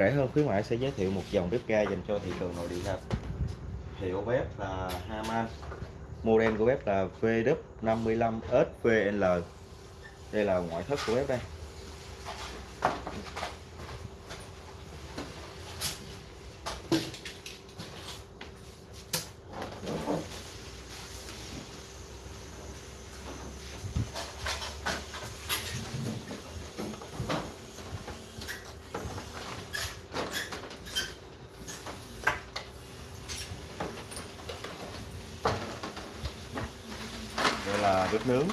Rẻ hơn, khuyến mãi sẽ giới thiệu một dòng bếp ga dành cho thị trường nội địa ha. Hiệu bếp là Haman. Model của bếp là VW55SVL. Đây là ngoại thất của bếp đây. Đây là bếp nướng.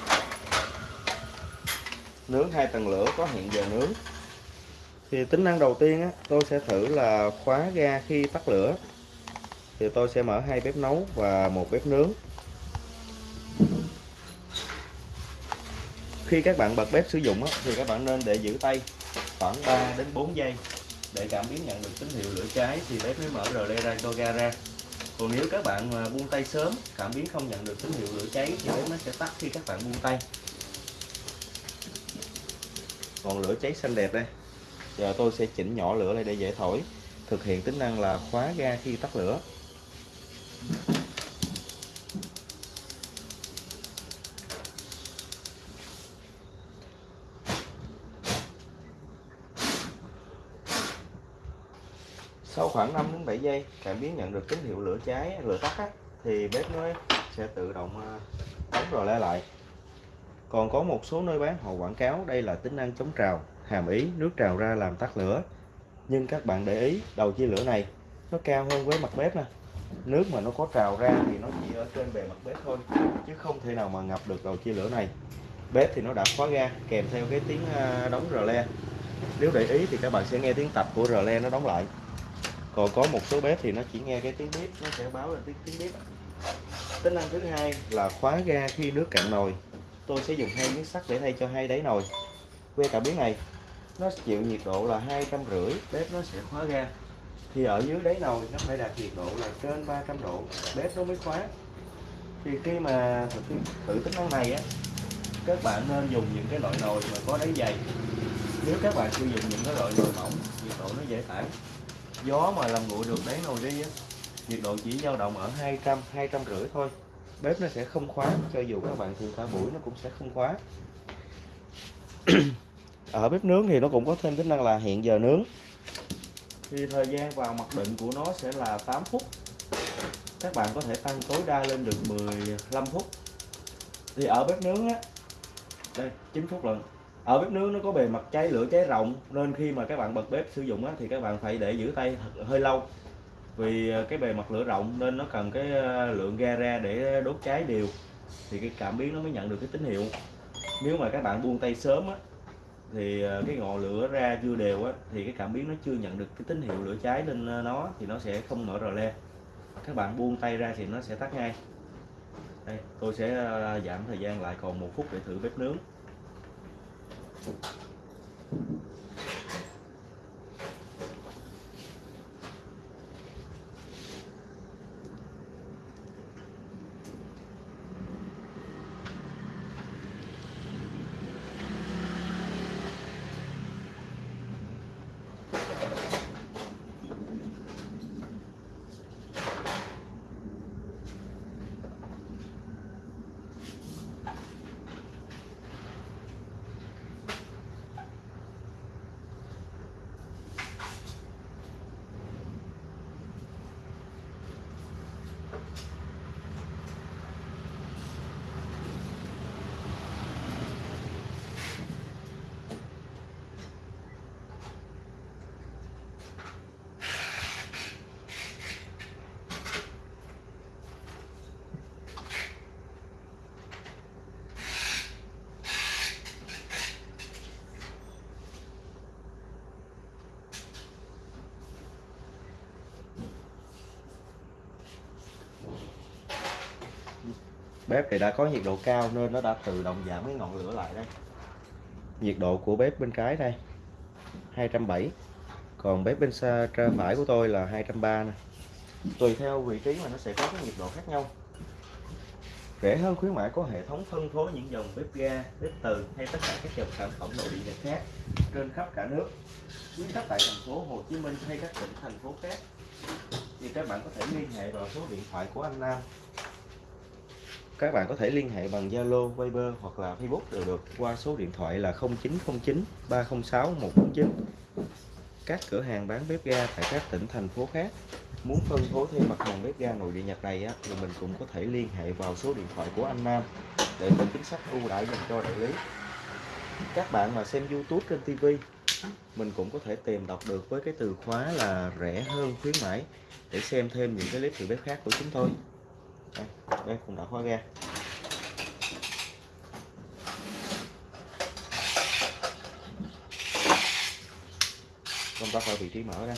Nướng hai tầng lửa có hẹn giờ nướng. Thì tính năng đầu tiên á, tôi sẽ thử là khóa ga khi tắt lửa. Thì tôi sẽ mở hai bếp nấu và một bếp nướng. Khi các bạn bật bếp sử dụng á, thì các bạn nên để giữ tay khoảng 3 đến 4 giây. Để cảm biến nhận được tín hiệu lửa cháy thì bếp mới mở rờ le ra cho ga ra còn nếu các bạn mà buông tay sớm, cảm biến không nhận được tín hiệu lửa cháy thì bếp nó sẽ tắt khi các bạn buông tay. Còn lửa cháy xanh đẹp đây. Giờ tôi sẽ chỉnh nhỏ lửa lại để dễ thổi. Thực hiện tính năng là khóa ga khi tắt lửa. Sau khoảng 5 đến 7 giây cảm biến nhận được tín hiệu lửa cháy lửa tắt á, thì bếp nó sẽ tự động à, đóng rồi le lại. Còn có một số nơi bán họ quảng cáo đây là tính năng chống trào hàm ý nước trào ra làm tắt lửa. Nhưng các bạn để ý đầu chia lửa này nó cao hơn với mặt bếp nè. Nước mà nó có trào ra thì nó chỉ ở trên bề mặt bếp thôi chứ không thể nào mà ngập được đầu chia lửa này. Bếp thì nó đã khóa ga kèm theo cái tiếng à, đóng rờ le. Nếu để ý thì các bạn sẽ nghe tiếng tập của rờ le nó đóng lại còn có một số bếp thì nó chỉ nghe cái tiếng bếp, nó sẽ báo là tiếng tiếng bếp. Tính năng thứ hai là khóa ga khi nước cạn nồi. Tôi sẽ dùng hai miếng sắt để thay cho hai đáy nồi. Que cảm biến này, nó chịu nhiệt độ là hai trăm rưỡi, bếp nó sẽ khóa ga. Thì ở dưới đáy nồi, nó phải đạt nhiệt độ là trên 300 độ, bếp nó mới khóa. Thì khi mà thực thử tính năng này á, các bạn nên dùng những cái loại nồi mà có đáy dày. Nếu các bạn sử dụng những cái loại nồi mỏng, nhiệt độ nó dễ tản gió mà làm nguội được đáy nồi đi á, nhiệt độ chỉ dao động ở 200 200 rưỡi thôi. Bếp nó sẽ không khóa, cho dù các bạn thường cả buổi nó cũng sẽ không khóa. Ở bếp nướng thì nó cũng có thêm tính năng là hẹn giờ nướng. Thì thời gian vào mặc định của nó sẽ là 8 phút. Các bạn có thể tăng tối đa lên được 15 phút. Thì ở bếp nướng á, đây 9 phút lần ở bếp nướng nó có bề mặt cháy lửa cháy rộng nên khi mà các bạn bật bếp sử dụng á, thì các bạn phải để giữ tay hơi lâu. Vì ờ, cái bề mặt lửa rộng nên nó cần cái ờ, lượng ga ra để đốt cháy đều thì cái cảm biến nó mới nhận được cái tín hiệu. Nếu mà các bạn buông tay sớm á thì ờ, cái ngọn lửa ra chưa đều á thì cái cảm biến nó chưa nhận được cái tín hiệu lửa cháy lên nó thì nó sẽ không mở rờ le. Các bạn buông tay ra thì nó sẽ tắt ngay. Đây tôi sẽ giảm thời gian lại còn một phút để thử bếp nướng. Thank you. Bếp thì đã có nhiệt độ cao nên nó đã tự động giảm cái ngọn lửa lại đây. Nhiệt độ của bếp bên trái đây 270 còn bếp bên xa phải của tôi là 230 nè. Tùy theo vị trí mà nó sẽ có cái nhiệt độ khác nhau. Rẻ hơn khuyến mãi có hệ thống phân phối những dòng bếp ga, bếp từ hay tất cả các dòng sản phẩm nội địa nhật khác trên khắp cả nước. Quý khách tại thành phố Hồ Chí Minh hay các tỉnh thành phố khác. Thì các bạn có thể liên hệ vào số điện thoại của anh Nam các bạn có thể liên hệ bằng Zalo, Viber hoặc là Facebook đều được qua số điện thoại là 0909 306 149 các cửa hàng bán bếp ga tại các tỉnh thành phố khác. Muốn phân phối thêm mặt hàng bếp ga nội địa Nhật này á, thì mình cũng có thể liên hệ vào số điện thoại của anh Nam để có chính sách ưu đãi dành cho đại lý. Các bạn mà xem YouTube trên TV mình cũng có thể tìm đọc được với cái từ khóa là rẻ hơn khuyến mãi để xem thêm những cái clip thử bếp khác của chúng tôi đây, đây cũng đã khóa ga công tắc ở vị trí mở đây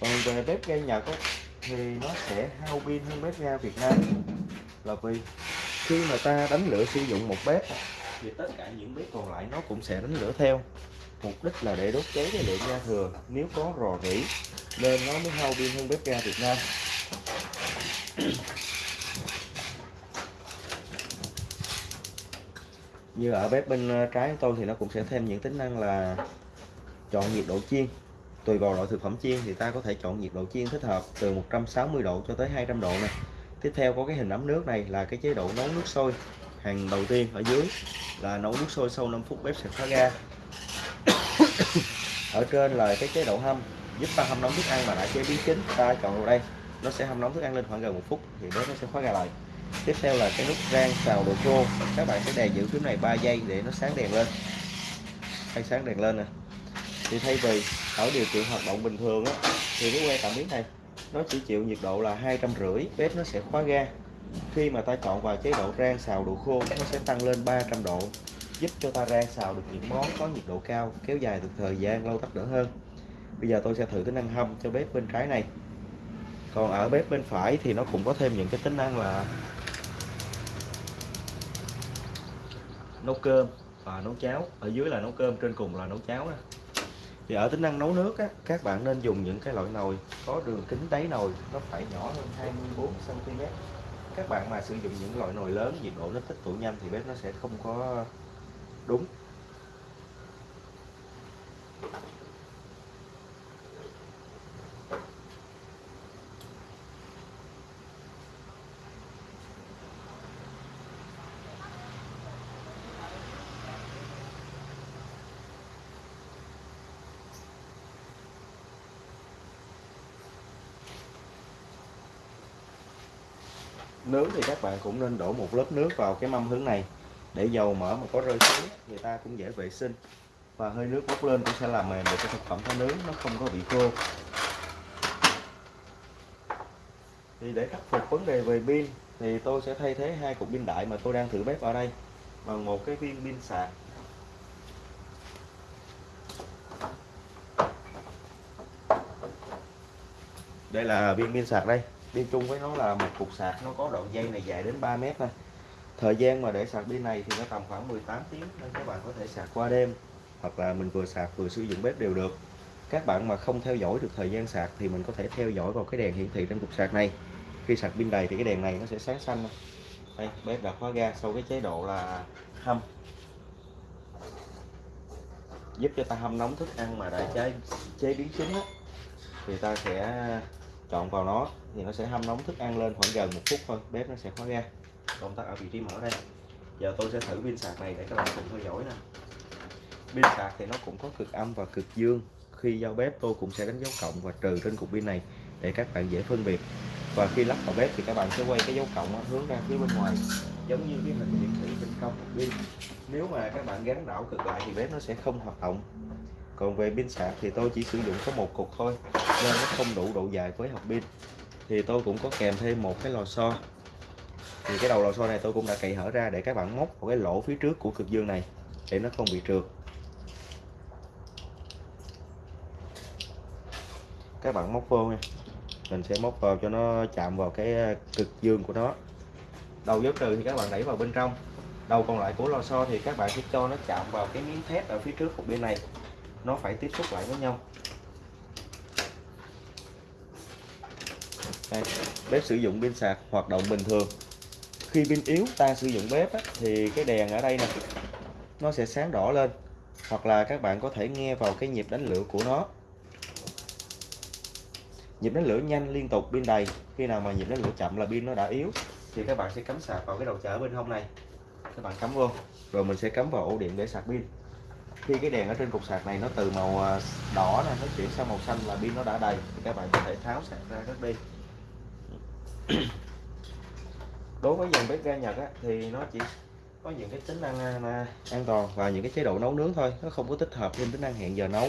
còn về bếp ga Nhật ấy, thì nó sẽ hao pin hơn bếp ga Việt Nam. Là vì khi mà ta đánh lửa sử dụng một bếp thì tất cả những bếp còn lại nó cũng sẽ đánh lửa theo. Mục đích là để đốt cháy cái lượng ga thừa. Nếu có rò rỉ nên nó mới hao pin hơn bếp ga Việt Nam. Như ở bếp bên ờ, trái của tôi thì nó cũng sẽ thêm những tính năng là chọn nhiệt độ chiên. Tùy vào loại thực phẩm chiên thì ta có thể chọn nhiệt độ chiên thích hợp từ 160 độ cho tới 200 độ này tiếp theo có cái hình ấm nước này là cái chế độ nấu nước sôi. Hàng đầu tiên ở dưới là nấu nước sôi sau 5 phút bếp sẽ khóa ga. Ở trên là cái chế độ hâm, giúp ta hâm nóng thức ăn mà đã chế biến chín, ta chọn vào đây. Nó sẽ hâm nóng thức ăn lên khoảng gần một phút thì bếp nó sẽ khóa ga lại tiếp theo là cái nút rang xào đồ khô các bạn sẽ đè giữ phím này 3 giây để nó sáng đèn lên. Hay sáng đèn lên nè. Thì thay vì ở điều kiện hoạt động bình thường á, thì cái que cảm biến này, nó chỉ chịu nhiệt độ là hai trăm rưỡi, bếp nó sẽ khóa ga. Khi mà ta chọn vào chế độ rang xào đồ khô, nó sẽ tăng lên 300 độ, giúp cho ta rang xào được những món có nhiệt độ cao, kéo dài được thời gian, lâu tắt đỡ hơn. Bây giờ tôi sẽ thử tính năng hâm cho bếp bên trái này. Còn ở bếp bên phải thì nó cũng có thêm những cái tính năng là nấu cơm và nấu cháo. Ở dưới là nấu cơm trên cùng là nấu cháo đó. Thì ở tính năng nấu nước á, các bạn nên dùng những cái loại nồi có đường kính đáy nồi nó phải nhỏ hơn 24 cm các bạn mà sử dụng những loại nồi lớn nhiệt độ nó tích tụ nhanh thì bếp nó sẽ không có nướng thì các bạn cũng nên đổ một lớp nước vào cái mâm hướng này để dầu mỡ mà có rơi xuống, người ta cũng dễ vệ sinh. Và hơi nước bốc lên cũng sẽ làm mềm được cái thực phẩm ta nướng, nó không có bị khô. Thì để khắc phục vấn đề về pin thì tôi sẽ thay thế hai cục pin đại mà tôi đang thử bếp ở đây bằng một cái viên pin sạc. Đây là viên pin sạc đây đi chung với nó là một cục sạc. Nó có đoạn dây này dài đến 3 mét thôi. Thời gian mà để sạc pin này thì nó tầm khoảng 18 tiếng nên các bạn có thể sạc qua đêm. Hoặc là mình vừa sạc vừa sử dụng bếp đều được. Các bạn mà không theo dõi được thời gian sạc thì mình có thể theo dõi vào cái đèn hiển thị trên cục sạc này. Khi sạc pin đầy thì cái đèn này nó sẽ sáng xanh đây bếp đã khóa ga sau cái chế độ là hâm. Giúp cho ta hâm nóng thức ăn mà đã chế chế biến chín á, thì ta sẽ chọn vào nó thì nó sẽ hâm nóng thức ăn lên khoảng gần một phút thôi, bếp nó sẽ khóa ra. Công tắc ở vị trí mở đây. Giờ tôi sẽ thử pin sạc này để các bạn cùng theo dõi nè. Pin sạc thì nó cũng có cực âm và cực dương. Khi giao bếp, tôi cũng sẽ đánh dấu cộng và trừ trên cục pin này để các bạn dễ phân biệt. Và khi lắp vào bếp thì các bạn sẽ quay cái dấu cộng hướng ra phía bên ngoài. Giống như cái hình hiển thị bên trong cục pin. Nếu mà các bạn gắn đảo cực lại thì bếp nó sẽ không hoạt động còn về pin sạc thì tôi chỉ sử dụng có một cục thôi, nên nó không đủ độ dài với hộp pin. Thì tôi cũng có kèm thêm một cái lò xo. Thì cái đầu lò xo này tôi cũng đã cậy hở ra để các bạn móc vào cái lỗ phía trước của cực dương này, để nó không bị trượt. Các bạn móc vô nha. Mình sẽ móc vào cho nó chạm vào cái ờ, cực dương của nó. Đầu dấu trừ thì các bạn đẩy vào bên trong. Đầu còn lại của lò xo thì các bạn sẽ cho nó chạm vào cái miếng thép ở phía trước của bên này nó phải tiếp xúc lại với nhau. Đây, bếp sử dụng pin sạc hoạt động bình thường. Khi pin yếu ta sử dụng bếp á, thì cái đèn ở đây nè nó sẽ sáng đỏ lên hoặc là các bạn có thể nghe vào cái nhịp đánh lửa của nó. Nhịp đánh lửa nhanh liên tục pin đầy khi nào mà nhịp đánh lửa chậm là pin nó đã yếu. Thì các bạn sẽ cắm sạc vào cái đầu chở bên hông này. Các bạn cắm vô. Rồi mình sẽ cắm vào ổ điện để sạc pin khi cái đèn ở trên cục sạc này nó từ màu à, đỏ này nó chuyển sang màu xanh là pin nó đã đầy. Thì các bạn có thể tháo sạc ra rất đi. Đối với dòng bếp ga Nhật á, thì nó chỉ có những cái tính năng à, an toàn và những cái chế độ nấu nướng thôi. Nó không có tích hợp thêm tính năng hẹn giờ nấu.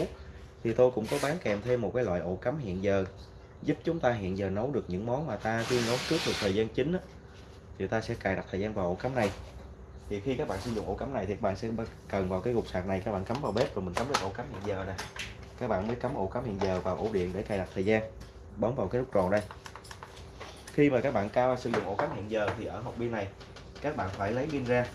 Thì tôi cũng có bán kèm thêm một cái loại ổ cắm hẹn giờ giúp chúng ta hẹn giờ nấu được những món mà ta tuyên nấu trước được thời gian chính á, thì ta sẽ cài đặt thời gian vào ổ cắm này thì khi các bạn sử dụng ổ cắm này thì các bạn sẽ cần vào cái cục sạc này, các bạn cắm vào bếp rồi mình cắm được ổ cắm hiện giờ nè. Các bạn mới cắm ổ cắm hiện giờ vào ổ điện để cài đặt thời gian, bấm vào cái nút tròn đây. Khi mà các bạn cao sử dụng ổ cắm hiện giờ thì ở hộp pin này, các bạn phải lấy pin ra.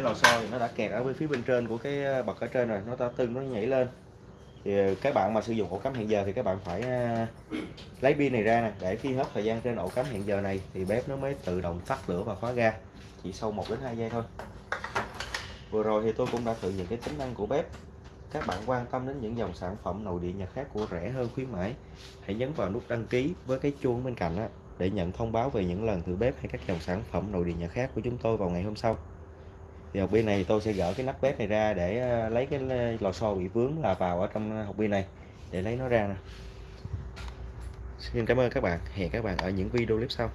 Cái lò xo thì nó đã kẹt ở bên phía bên trên của cái ờ, bậc ở trên rồi. Nó ta tưng nó nhảy lên. Thì ờ, các bạn mà sử dụng ổ cắm hẹn giờ thì các bạn phải ờ, lấy pin này ra nè để khi hết thời gian trên ổ cắm hẹn giờ này thì bếp nó mới tự động tắt lửa và khóa ga. Chỉ sau 1 đến 2 giây thôi. Vừa rồi thì tôi cũng đã thử những cái tính năng của bếp. Các bạn quan tâm đến những dòng sản phẩm nội địa nhật khác của rẻ hơn khuyến mãi hãy nhấn vào nút đăng ký với cái chuông bên cạnh đó, để nhận thông báo về những lần thử bếp hay các dòng sản phẩm nội địa nhật khác của chúng tôi vào ngày hôm sau thì học viên này tôi sẽ gỡ cái nắp bếp này ra để ờ, lấy cái ờ, lò xo bị vướng là vào ở trong học viên này để lấy nó ra nè. Xin cảm ơn các bạn. Hẹn các bạn ở những video clip sau.